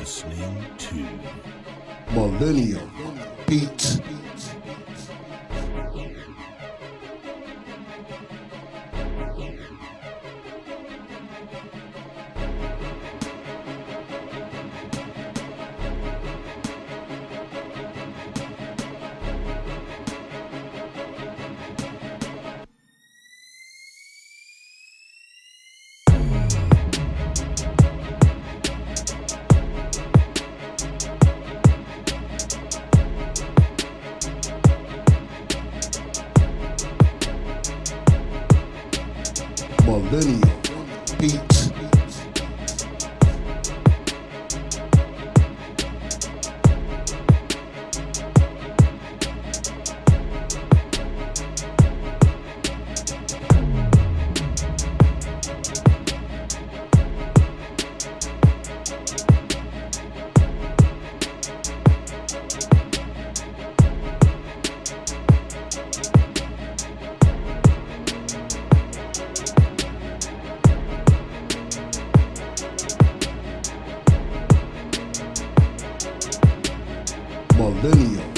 listening to Millennium Beats. Millennium Beats. Daniel.